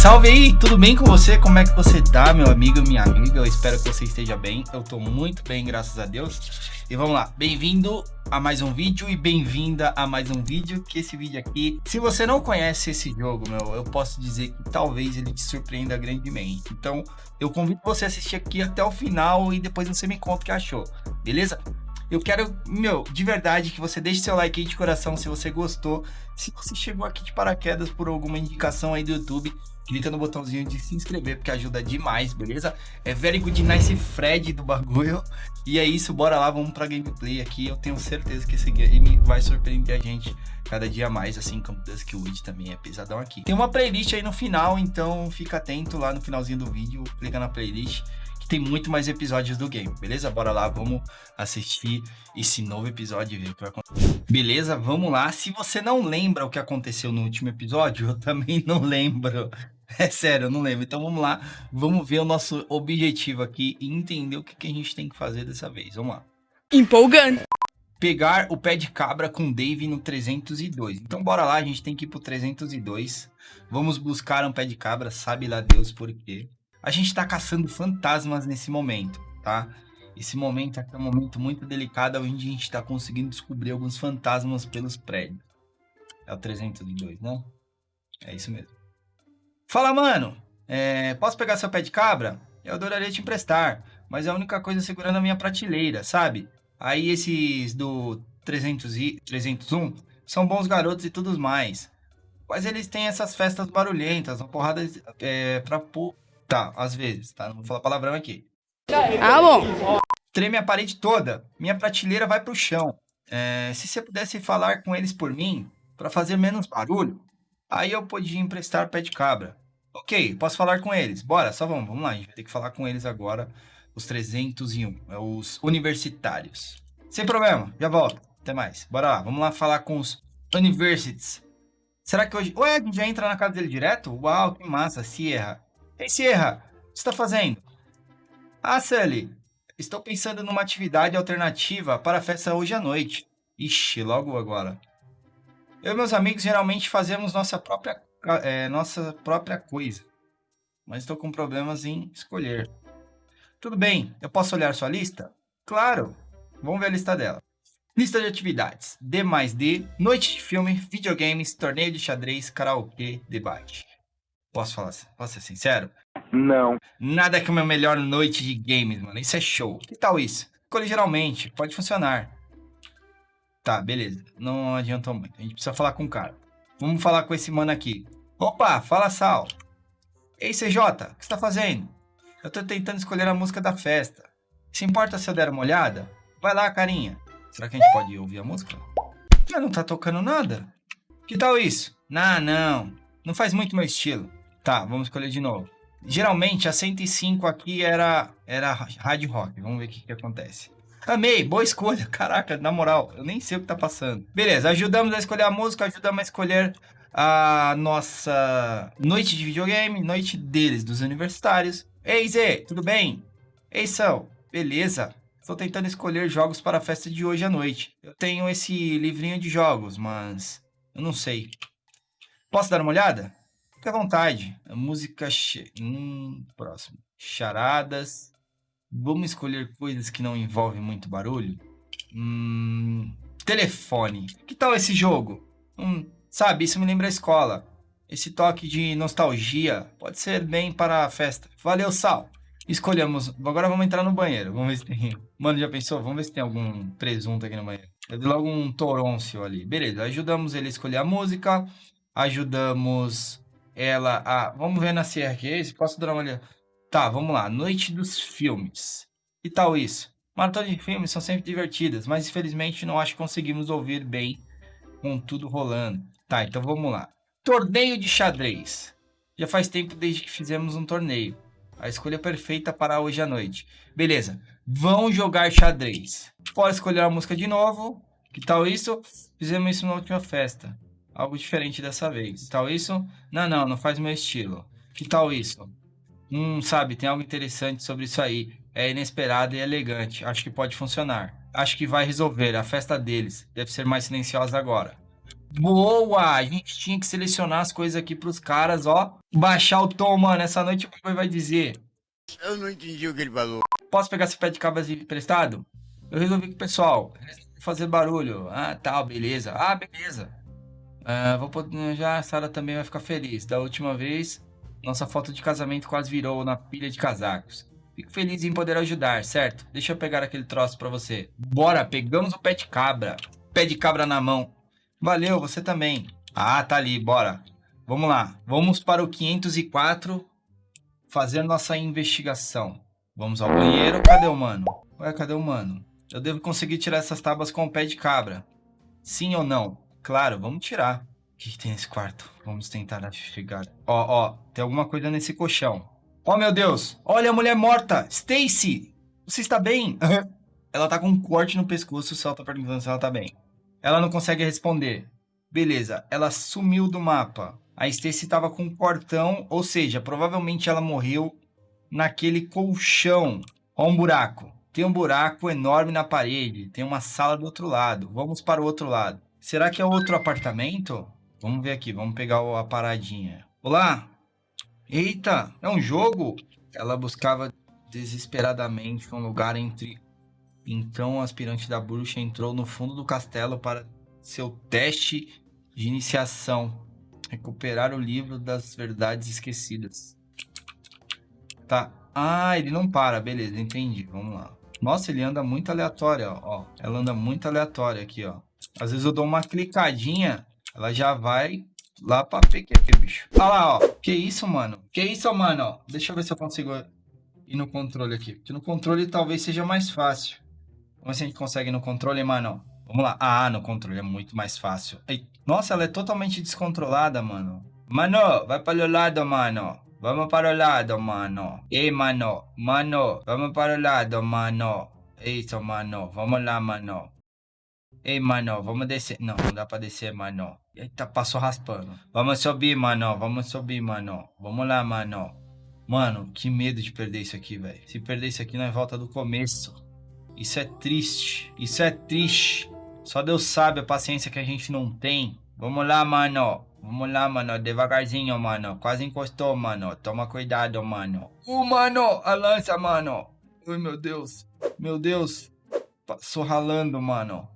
salve aí, tudo bem com você? Como é que você tá, meu amigo, minha amiga? Eu espero que você esteja bem. Eu tô muito bem, graças a Deus. E vamos lá, bem-vindo a mais um vídeo e bem-vinda a mais um vídeo. Que esse vídeo aqui, se você não conhece esse jogo, meu, eu posso dizer que talvez ele te surpreenda grandemente. Então, eu convido você a assistir aqui até o final e depois você me conta o que achou, beleza? Eu quero, meu, de verdade, que você deixe seu like aí de coração se você gostou. Se você chegou aqui de paraquedas por alguma indicação aí do YouTube, clica no botãozinho de se inscrever, porque ajuda demais, beleza? É very good nice Fred do bagulho. E é isso, bora lá, vamos pra gameplay aqui. Eu tenho certeza que esse game vai surpreender a gente cada dia mais, assim como Duskwood também é pesadão aqui. Tem uma playlist aí no final, então fica atento lá no finalzinho do vídeo, clica na playlist tem muito mais episódios do game, beleza? Bora lá, vamos assistir esse novo episódio e ver o que vai acontecer. Beleza, vamos lá. Se você não lembra o que aconteceu no último episódio, eu também não lembro. É sério, eu não lembro. Então vamos lá, vamos ver o nosso objetivo aqui e entender o que, que a gente tem que fazer dessa vez. Vamos lá. Empolgante. Pegar o pé de cabra com Dave no 302. Então bora lá, a gente tem que ir pro 302. Vamos buscar um pé de cabra, sabe lá Deus por quê. A gente tá caçando fantasmas nesse momento, tá? Esse momento aqui é um momento muito delicado, onde a gente tá conseguindo descobrir alguns fantasmas pelos prédios. É o 302, né? É isso mesmo. Fala, mano. É, posso pegar seu pé de cabra? Eu adoraria te emprestar, mas é a única coisa segurando a minha prateleira, sabe? Aí esses do 300 e 301 são bons garotos e tudo mais. Mas eles têm essas festas barulhentas, uma porrada é, pra. Tá, às vezes, tá? Não vou falar palavrão aqui. Ah, bom. Treme a parede toda. Minha prateleira vai pro chão. É, se você pudesse falar com eles por mim, para fazer menos barulho, aí eu podia emprestar pé de cabra. Ok, posso falar com eles. Bora, só vamos, vamos lá. A gente vai ter que falar com eles agora. Os 301, é os universitários. Sem problema, já volto. Até mais. Bora lá, vamos lá falar com os universities. Será que hoje... Ué, a gente já entra na casa dele direto? Uau, que massa, Sierra. Ei, Sierra, o que está fazendo? Ah, Sully, estou pensando numa atividade alternativa para a festa hoje à noite. Ixi, logo agora. Eu e meus amigos geralmente fazemos nossa própria é, nossa própria coisa. Mas estou com problemas em escolher. Tudo bem, eu posso olhar sua lista? Claro, vamos ver a lista dela. Lista de atividades: D mais D, noite de filme, videogames, torneio de xadrez, karaokê, debate. Posso falar? Posso ser sincero? Não. Nada que uma melhor noite de games, mano. Isso é show. Que tal isso? Escolhe geralmente, pode funcionar. Tá, beleza. Não adiantou muito. A gente precisa falar com o cara. Vamos falar com esse mano aqui. Opa, fala Sal. Ei, CJ, o que você tá fazendo? Eu tô tentando escolher a música da festa. Se importa se eu der uma olhada? Vai lá, carinha. Será que a gente pode ouvir a música? Mas não tá tocando nada. Que tal isso? Não, não. Não faz muito meu estilo. Tá, vamos escolher de novo. Geralmente a 105 aqui era, era hard rock. Vamos ver o que, que acontece. Amei, boa escolha. Caraca, na moral, eu nem sei o que tá passando. Beleza, ajudamos a escolher a música, ajudamos a escolher a nossa noite de videogame, noite deles, dos universitários. Ei, Zê, tudo bem? Ei, Sal, beleza? Estou tentando escolher jogos para a festa de hoje à noite. Eu tenho esse livrinho de jogos, mas eu não sei. Posso dar uma olhada? Fique à vontade. A música... Hum, próximo. Charadas. Vamos escolher coisas que não envolvem muito barulho? Hum, telefone. Que tal esse jogo? Hum, sabe, isso me lembra a escola. Esse toque de nostalgia pode ser bem para a festa. Valeu, Sal. Escolhemos. Agora vamos entrar no banheiro. Vamos ver se tem. Mano, já pensou? Vamos ver se tem algum presunto aqui no banheiro. Eu vi logo um torôncio ali. Beleza, ajudamos ele a escolher a música. Ajudamos ela a. Vamos ver na CRQ. Posso dar uma olhada? Tá, vamos lá. Noite dos filmes. Que tal isso? Maratonas de filmes são sempre divertidas, mas infelizmente não acho que conseguimos ouvir bem com tudo rolando. Tá, então vamos lá. Torneio de xadrez. Já faz tempo desde que fizemos um torneio. A escolha perfeita para hoje à noite. Beleza, vão jogar xadrez. Pode escolher a música de novo. Que tal isso? Fizemos isso na última festa. Algo diferente dessa vez. Que tal isso? Não, não, não faz meu estilo. Que tal isso? Hum, sabe, tem algo interessante sobre isso aí. É inesperado e elegante. Acho que pode funcionar. Acho que vai resolver. A festa deles deve ser mais silenciosa agora. Boa! A gente tinha que selecionar as coisas aqui pros caras, ó. Baixar o tom, mano. Essa noite o pai vai dizer. Eu não entendi o que ele falou. Posso pegar esse pé de cabra emprestado? Eu resolvi com o pessoal. Fazer barulho. Ah, tal, beleza. Ah, beleza. Ah, vou poder... Já a Sara também vai ficar feliz. Da última vez, nossa foto de casamento quase virou na pilha de casacos. Fico feliz em poder ajudar, certo? Deixa eu pegar aquele troço pra você. Bora, pegamos o pé de cabra. Pé de cabra na mão. Valeu, você também. Ah, tá ali, bora. Vamos lá. Vamos para o 504 fazer nossa investigação. Vamos ao banheiro. Cadê o mano? Ué, cadê o mano? Eu devo conseguir tirar essas tábuas com o pé de cabra. Sim ou não? Claro, vamos tirar. O que, que tem nesse quarto? Vamos tentar investigar. Ó, ó, tem alguma coisa nesse colchão. Oh, meu Deus! Olha a mulher morta! Stacy! Você está bem? ela tá com um corte no pescoço, o ela tá perguntando se ela tá bem. Ela não consegue responder. Beleza, ela sumiu do mapa. A Stacy tava com um cortão, ou seja, provavelmente ela morreu naquele colchão. Ó um buraco. Tem um buraco enorme na parede. Tem uma sala do outro lado. Vamos para o outro lado. Será que é outro apartamento? Vamos ver aqui, vamos pegar a paradinha. Olá, Eita, é um jogo? Ela buscava desesperadamente um lugar entre. Então o aspirante da bruxa entrou no fundo do castelo para seu teste de iniciação. Recuperar o livro das verdades esquecidas. Tá. Ah, ele não para. Beleza, entendi. Vamos lá. Nossa, ele anda muito aleatório, ó. Ela anda muito aleatória aqui, ó. Às vezes eu dou uma clicadinha, ela já vai Lá pra PQP, bicho. Olha lá, ó. Que isso, mano? Que isso, mano? Deixa eu ver se eu consigo ir no controle aqui. Porque no controle talvez seja mais fácil. Vamos ver se a gente consegue no controle, mano. Vamos lá. Ah, no controle é muito mais fácil. Ei. Nossa, ela é totalmente descontrolada, mano. Mano, vai para o lado, mano. Vamos para o lado, mano. Ei, mano. Mano, vamos para o lado, mano. Isso, mano. Vamos lá, mano. Ei, mano, vamos descer. Não, não dá pra descer, mano. Eita, passou raspando. Vamos subir, mano. Vamos subir, mano. Vamos lá, mano. Mano, que medo de perder isso aqui, velho. Se perder isso aqui, nós volta do começo. Isso é triste. Isso é triste. Só Deus sabe a paciência que a gente não tem. Vamos lá, mano. Vamos lá, mano. Devagarzinho, mano. Quase encostou, mano. Toma cuidado, mano. Uh, mano. A lança, mano. Ai, meu Deus. Meu Deus. Passou ralando, mano.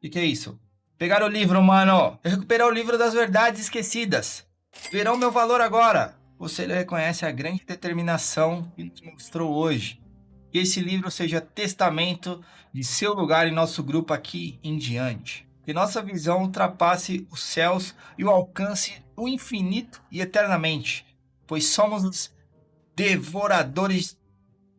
Que, que é isso? Pegar o livro, mano. Eu recuperar o livro das verdades esquecidas. Verão meu valor agora. Você reconhece a grande determinação que nos mostrou hoje. Que esse livro seja testamento de seu lugar em nosso grupo aqui em diante. Que nossa visão ultrapasse os céus e o alcance o infinito e eternamente. Pois somos os devoradores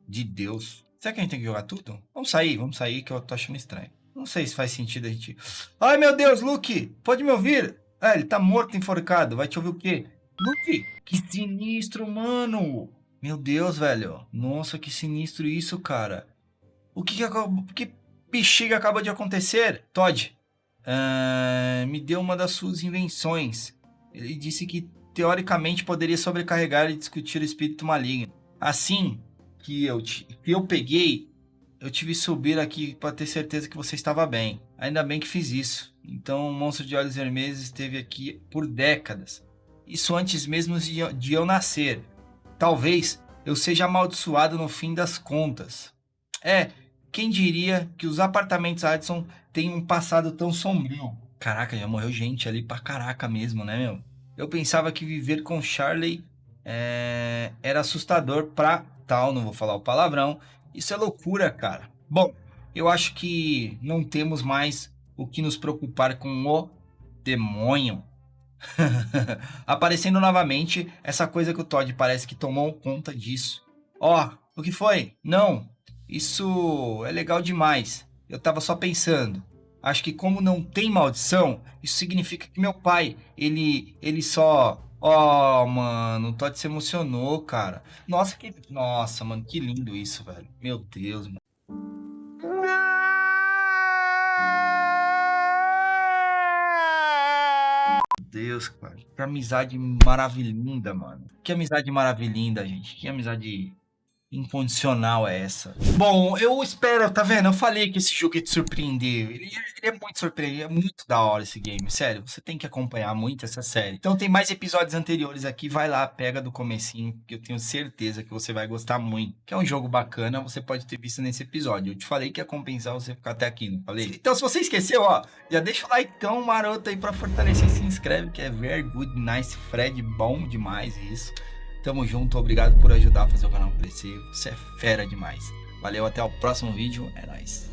de Deus. Será que a gente tem que jogar tudo? Vamos sair, vamos sair que eu tô achando estranho. Não sei se faz sentido a gente... Ai, meu Deus, Luke! Pode me ouvir? Ah, ele tá morto, enforcado. Vai te ouvir o quê? Luke! Que sinistro, mano! Meu Deus, velho. Nossa, que sinistro isso, cara. O que que, que bexiga acaba de acontecer? Todd, uh, me deu uma das suas invenções. Ele disse que, teoricamente, poderia sobrecarregar e discutir o espírito maligno. Assim que eu, que eu peguei eu tive que subir aqui para ter certeza que você estava bem. Ainda bem que fiz isso. Então o monstro de olhos vermelhos esteve aqui por décadas. Isso antes mesmo de eu nascer. Talvez eu seja amaldiçoado no fim das contas. É, quem diria que os apartamentos Addison têm um passado tão sombrio? Caraca, já morreu gente ali pra caraca mesmo, né, meu? Eu pensava que viver com Charlie é, era assustador pra tal, não vou falar o palavrão, isso é loucura, cara. Bom, eu acho que não temos mais o que nos preocupar com o demônio. Aparecendo novamente, essa coisa que o Todd parece que tomou conta disso. Ó, oh, o que foi? Não, isso é legal demais. Eu tava só pensando. Acho que como não tem maldição, isso significa que meu pai, ele, ele só Ó, mano, o Todd se emocionou, cara. Nossa, que. Nossa, mano, que lindo isso, velho. Meu Deus, mano. Deus, cara. Que amizade maravilhinda, mano. Que amizade maravilhinda, gente. Que amizade incondicional é essa? Bom, eu espero, tá vendo? Eu falei que esse jogo ia te surpreender. Ele, ele é muito surpreendente, é muito da hora esse game, sério. Você tem que acompanhar muito essa série. Então tem mais episódios anteriores aqui, vai lá, pega do comecinho, que eu tenho certeza que você vai gostar muito. Que é um jogo bacana, você pode ter visto nesse episódio. Eu te falei que ia compensar você ficar até aqui, não falei? Então se você esqueceu, ó, já deixa o like tão maroto aí pra fortalecer se inscreve, que é very good, nice, Fred, bom demais isso. Tamo junto, obrigado por ajudar a fazer o canal crescer. Você é fera demais. Valeu, até o próximo vídeo. É nóis.